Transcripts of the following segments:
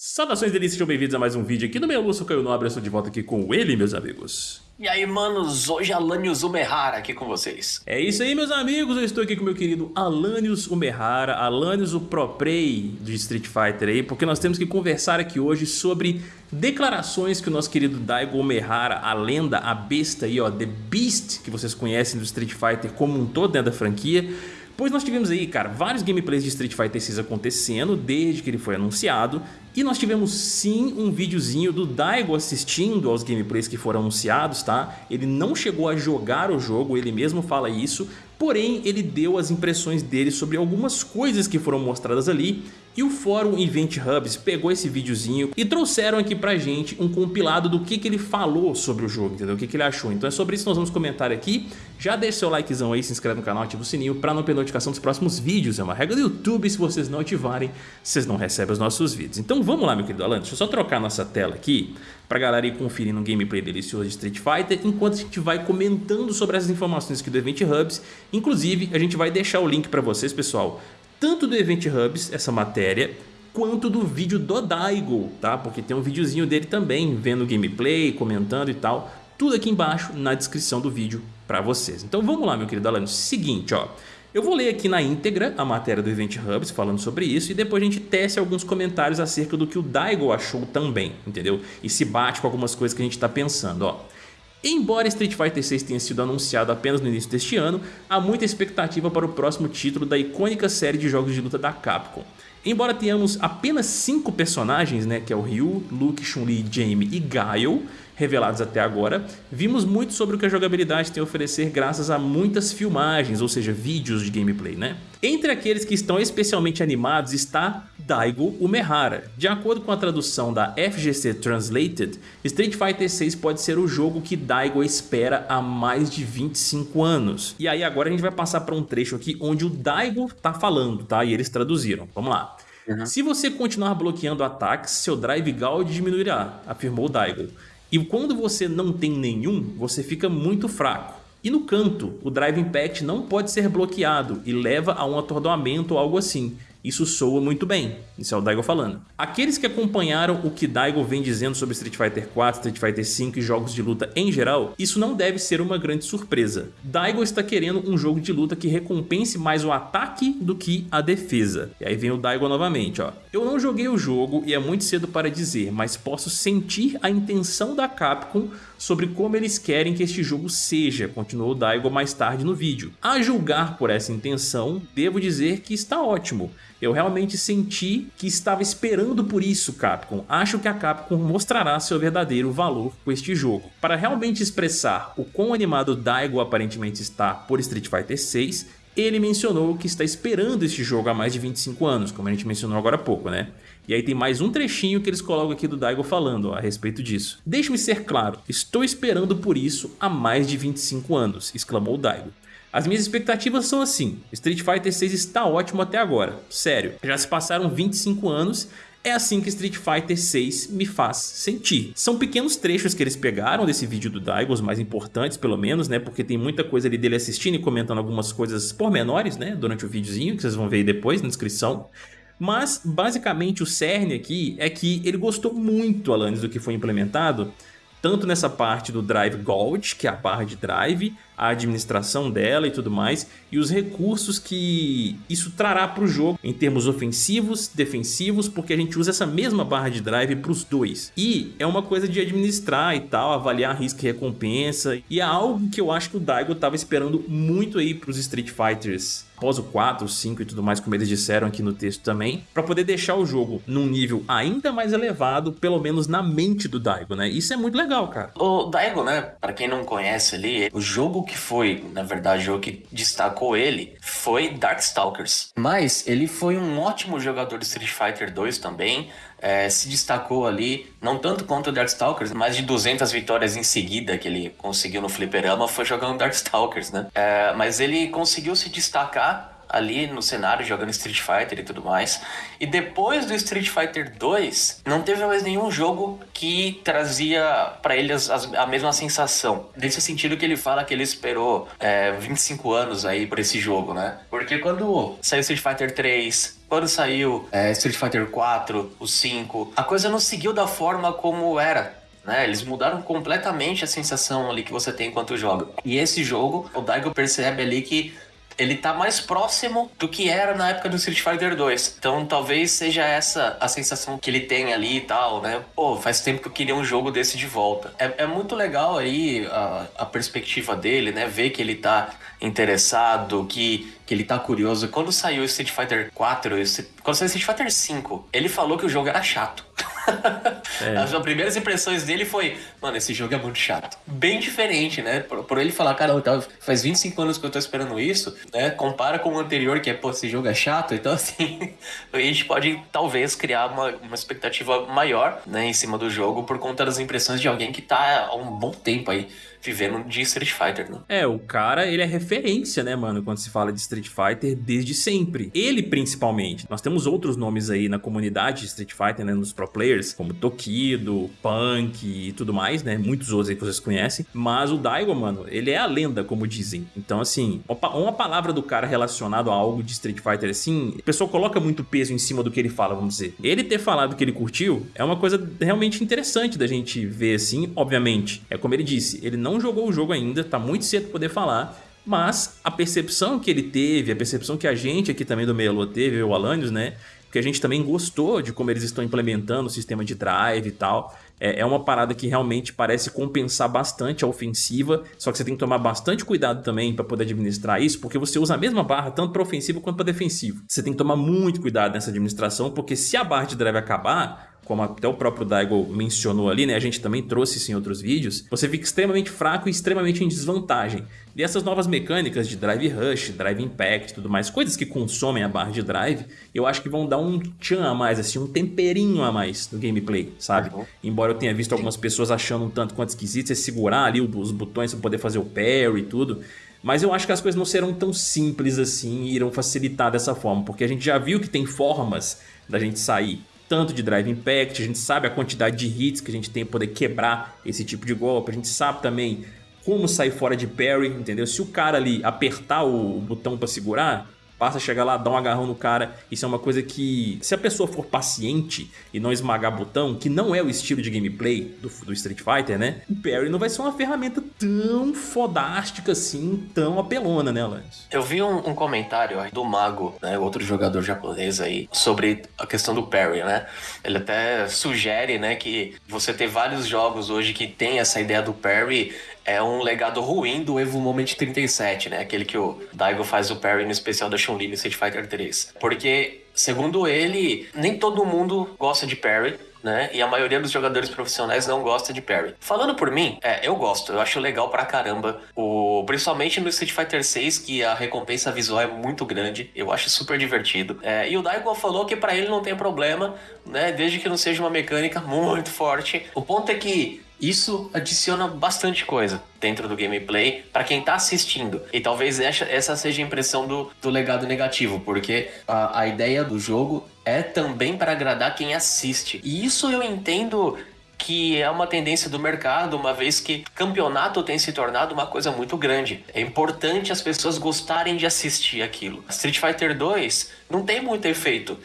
Saudações delícias, sejam bem-vindos a mais um vídeo aqui no meu Lúcio Caio Nobre, eu estou de volta aqui com ele, meus amigos. E aí, manos, hoje Alanios Umehara aqui com vocês. É isso aí, meus amigos, eu estou aqui com meu querido Alanios Umehara, Alanios o Pro Play de Street Fighter aí, porque nós temos que conversar aqui hoje sobre declarações que o nosso querido Daigo Umehara, a lenda, a besta aí, ó, The Beast, que vocês conhecem do Street Fighter como um todo dentro da franquia, Pois nós tivemos aí, cara, vários gameplays de Street Fighter 6 acontecendo desde que ele foi anunciado. E nós tivemos sim um videozinho do Daigo assistindo aos gameplays que foram anunciados, tá? Ele não chegou a jogar o jogo, ele mesmo fala isso, porém ele deu as impressões dele sobre algumas coisas que foram mostradas ali e o fórum Event Hubs pegou esse videozinho e trouxeram aqui pra gente um compilado do que, que ele falou sobre o jogo, entendeu? O que, que ele achou. Então é sobre isso que nós vamos comentar aqui. Já deixa seu likezão aí, se inscreve no canal, ativa o sininho pra não perder notificação dos próximos vídeos. É uma regra do YouTube, se vocês não ativarem, vocês não recebem os nossos vídeos. Então vamos lá, meu querido Alan, deixa eu só trocar nossa tela aqui pra galera ir conferindo um gameplay delicioso de Street Fighter, enquanto a gente vai comentando sobre essas informações aqui do Event Hubs. Inclusive, a gente vai deixar o link pra vocês, pessoal, tanto do Event Hubs, essa matéria, quanto do vídeo do Daigo, tá? Porque tem um videozinho dele também, vendo gameplay, comentando e tal. Tudo aqui embaixo na descrição do vídeo para vocês. Então vamos lá, meu querido Alan. Seguinte, ó. Eu vou ler aqui na íntegra a matéria do Event Hubs falando sobre isso e depois a gente tece alguns comentários acerca do que o Daigo achou também, entendeu? E se bate com algumas coisas que a gente está pensando, ó. Embora Street Fighter 6 tenha sido anunciado apenas no início deste ano, há muita expectativa para o próximo título da icônica série de jogos de luta da Capcom. Embora tenhamos apenas 5 personagens, né, que é o Ryu, Luke, Chun-Li, Jamie e Guile, revelados até agora, vimos muito sobre o que a jogabilidade tem a oferecer graças a muitas filmagens, ou seja, vídeos de gameplay, né? Entre aqueles que estão especialmente animados está Daigo Umehara. De acordo com a tradução da FGC Translated, Street Fighter 6 pode ser o jogo que Daigo espera há mais de 25 anos. E aí agora a gente vai passar para um trecho aqui onde o Daigo tá falando, tá? E eles traduziram. Vamos lá. Uhum. Se você continuar bloqueando ataques, seu Drive Gauge diminuirá, afirmou Daigo. E quando você não tem nenhum, você fica muito fraco. E no canto, o Drive Impact não pode ser bloqueado e leva a um atordoamento ou algo assim. Isso soa muito bem, isso é o Daigo falando. Aqueles que acompanharam o que Daigo vem dizendo sobre Street Fighter 4, Street Fighter 5 e jogos de luta em geral, isso não deve ser uma grande surpresa. Daigo está querendo um jogo de luta que recompense mais o ataque do que a defesa. E aí vem o Daigo novamente, ó. Eu não joguei o jogo e é muito cedo para dizer, mas posso sentir a intenção da Capcom sobre como eles querem que este jogo seja, continuou Daigo mais tarde no vídeo. A julgar por essa intenção, devo dizer que está ótimo. Eu realmente senti que estava esperando por isso, Capcom. Acho que a Capcom mostrará seu verdadeiro valor com este jogo. Para realmente expressar o quão animado Daigo aparentemente está por Street Fighter 6, ele mencionou que está esperando este jogo há mais de 25 anos, como a gente mencionou agora há pouco, né? E aí tem mais um trechinho que eles colocam aqui do Daigo falando ó, a respeito disso. Deixe-me ser claro, estou esperando por isso há mais de 25 anos, exclamou Daigo. As minhas expectativas são assim, Street Fighter 6 está ótimo até agora, sério, já se passaram 25 anos é assim que Street Fighter 6 me faz sentir. São pequenos trechos que eles pegaram desse vídeo do Daigo, os mais importantes pelo menos, né? Porque tem muita coisa ali dele assistindo e comentando algumas coisas pormenores, né? Durante o videozinho, que vocês vão ver aí depois na descrição. Mas, basicamente, o cerne aqui é que ele gostou muito, Alanis, do que foi implementado tanto nessa parte do Drive Gold, que é a barra de drive, a administração dela e tudo mais, e os recursos que isso trará para o jogo em termos ofensivos, defensivos, porque a gente usa essa mesma barra de drive para os dois. E é uma coisa de administrar e tal, avaliar risco e recompensa, e é algo que eu acho que o Daigo estava esperando muito aí para os Street Fighters após o 4, o 5 e tudo mais, como eles disseram aqui no texto também, para poder deixar o jogo num nível ainda mais elevado, pelo menos na mente do Daigo, né? Isso é muito legal, cara. O Daigo, né, para quem não conhece ali, o jogo que foi, na verdade, o jogo que destacou ele foi Darkstalkers. Mas ele foi um ótimo jogador de Street Fighter 2 também, é, se destacou ali, não tanto quanto o Darkstalkers, mais de 200 vitórias em seguida que ele conseguiu no Fliperama foi jogando Darkstalkers, né? É, mas ele conseguiu se destacar ali no cenário jogando Street Fighter e tudo mais. E depois do Street Fighter 2, não teve mais nenhum jogo que trazia para ele as, as, a mesma sensação. Nesse sentido que ele fala que ele esperou é, 25 anos aí por esse jogo, né? Porque quando saiu Street Fighter 3, quando saiu é, Street Fighter 4, o 5, a coisa não seguiu da forma como era. Né? Eles mudaram completamente a sensação ali que você tem enquanto joga. E esse jogo, o Daigo percebe ali que ele tá mais próximo do que era na época do Street Fighter 2. Então talvez seja essa a sensação que ele tem ali e tal, né? Pô, faz tempo que eu queria um jogo desse de volta. É, é muito legal aí a, a perspectiva dele, né? Ver que ele tá interessado, que, que ele tá curioso. Quando saiu o Street Fighter 4, quando saiu o Street Fighter 5, ele falou que o jogo era chato. É. As primeiras impressões dele foi, mano, esse jogo é muito chato. Bem diferente, né? Por, por ele falar, cara, faz 25 anos que eu tô esperando isso, né? Compara com o anterior, que é, pô, esse jogo é chato. Então, assim, a gente pode talvez criar uma, uma expectativa maior, né, em cima do jogo por conta das impressões de alguém que tá há um bom tempo aí vivendo de Street Fighter, né? É, o cara, ele é referência, né, mano, quando se fala de Street Fighter desde sempre. Ele, principalmente. Nós temos outros nomes aí na comunidade de Street Fighter, né, nos pro players, como Tokido, Punk e tudo mais, né, muitos outros aí que vocês conhecem. Mas o Daigo, mano, ele é a lenda, como dizem. Então, assim, uma palavra do cara relacionado a algo de Street Fighter, assim, o pessoal coloca muito peso em cima do que ele fala, vamos dizer. Ele ter falado que ele curtiu é uma coisa realmente interessante da gente ver, assim, obviamente. É como ele disse, ele não jogou o jogo ainda, tá muito cedo poder falar, mas a percepção que ele teve, a percepção que a gente aqui também do Melo teve, o Alanios, né? Que a gente também gostou de como eles estão implementando o sistema de drive e tal. É, é uma parada que realmente parece compensar bastante a ofensiva, só que você tem que tomar bastante cuidado também para poder administrar isso, porque você usa a mesma barra tanto para ofensivo quanto para defensivo. Você tem que tomar muito cuidado nessa administração, porque se a barra de drive acabar, como até o próprio Daigo mencionou ali, né? A gente também trouxe isso em outros vídeos. Você fica extremamente fraco e extremamente em desvantagem. E essas novas mecânicas de Drive Rush, Drive Impact e tudo mais, coisas que consomem a barra de drive, eu acho que vão dar um tchan a mais, assim, um temperinho a mais no gameplay, sabe? Uhum. Embora eu tenha visto algumas pessoas achando um tanto quanto esquisito você segurar ali os botões para poder fazer o parry e tudo. Mas eu acho que as coisas não serão tão simples assim e irão facilitar dessa forma, porque a gente já viu que tem formas da gente sair tanto de Drive Impact, a gente sabe a quantidade de hits que a gente tem para poder quebrar esse tipo de golpe, a gente sabe também como sair fora de parry, entendeu? Se o cara ali apertar o botão para segurar, passa chegar lá, dá um agarrão no cara. Isso é uma coisa que, se a pessoa for paciente e não esmagar botão, que não é o estilo de gameplay do, do Street Fighter, né? O parry não vai ser uma ferramenta tão fodástica assim, tão apelona, né, Lance? Eu vi um, um comentário do Mago, né, outro jogador japonês aí, sobre a questão do parry, né? Ele até sugere, né, que você ter vários jogos hoje que tem essa ideia do parry é um legado ruim do Evo Moment 37, né? Aquele que o Daigo faz o parry no especial da Chun-Li no Street Fighter 3. Porque, segundo ele, nem todo mundo gosta de parry, né? E a maioria dos jogadores profissionais não gosta de parry. Falando por mim, é, eu gosto, eu acho legal pra caramba. O, principalmente no Street Fighter 6, que a recompensa visual é muito grande, eu acho super divertido. É, e o Daigo falou que para ele não tem problema, né? Desde que não seja uma mecânica muito forte. O ponto é que isso adiciona bastante coisa dentro do gameplay para quem tá assistindo. E talvez essa seja a impressão do, do legado negativo, porque a, a ideia do jogo é também para agradar quem assiste. E isso eu entendo que é uma tendência do mercado, uma vez que campeonato tem se tornado uma coisa muito grande. É importante as pessoas gostarem de assistir aquilo. Street Fighter 2 não tem muito efeito.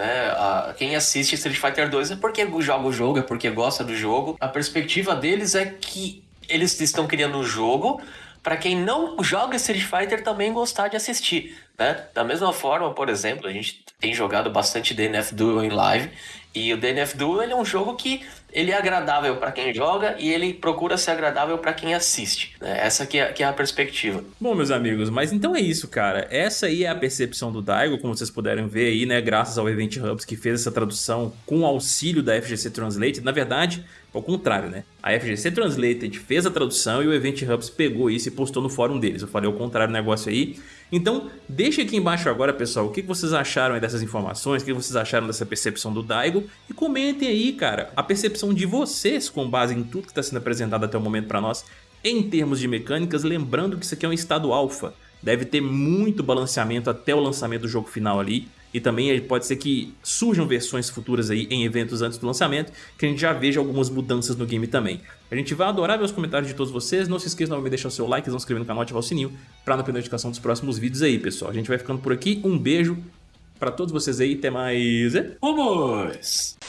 Né? A, quem assiste Street Fighter 2 é porque joga o jogo, é porque gosta do jogo. A perspectiva deles é que eles estão criando um jogo para quem não joga Street Fighter também gostar de assistir. Né? Da mesma forma, por exemplo, a gente tem jogado bastante DNF Duel em live e o DNF Duel ele é um jogo que ele é agradável para quem joga e ele procura ser agradável para quem assiste. Né? Essa que é, que é a perspectiva. Bom, meus amigos, mas então é isso, cara. Essa aí é a percepção do Daigo, como vocês puderam ver aí, né? Graças ao Event Hubs que fez essa tradução com auxílio da FGC Translate. Na verdade, ao contrário, né? A FGC Translated fez a tradução e o Event Hubs pegou isso e postou no fórum deles. Eu falei o contrário do negócio aí. Então, deixa aqui embaixo agora, pessoal, o que vocês acharam dessas informações, o que vocês acharam dessa percepção do Daigo e comentem aí, cara, a percepção de vocês com base em tudo que está sendo apresentado até o momento para nós em termos de mecânicas, lembrando que isso aqui é um estado alfa. Deve ter muito balanceamento até o lançamento do jogo final ali. E também pode ser que surjam versões futuras aí em eventos antes do lançamento, que a gente já veja algumas mudanças no game também. A gente vai adorar ver os comentários de todos vocês. Não se esqueça de deixar o seu like, se inscrever no canal e ativar o sininho para não perder a notificação dos próximos vídeos aí, pessoal. A gente vai ficando por aqui. Um beijo para todos vocês aí. Até mais. Vamos!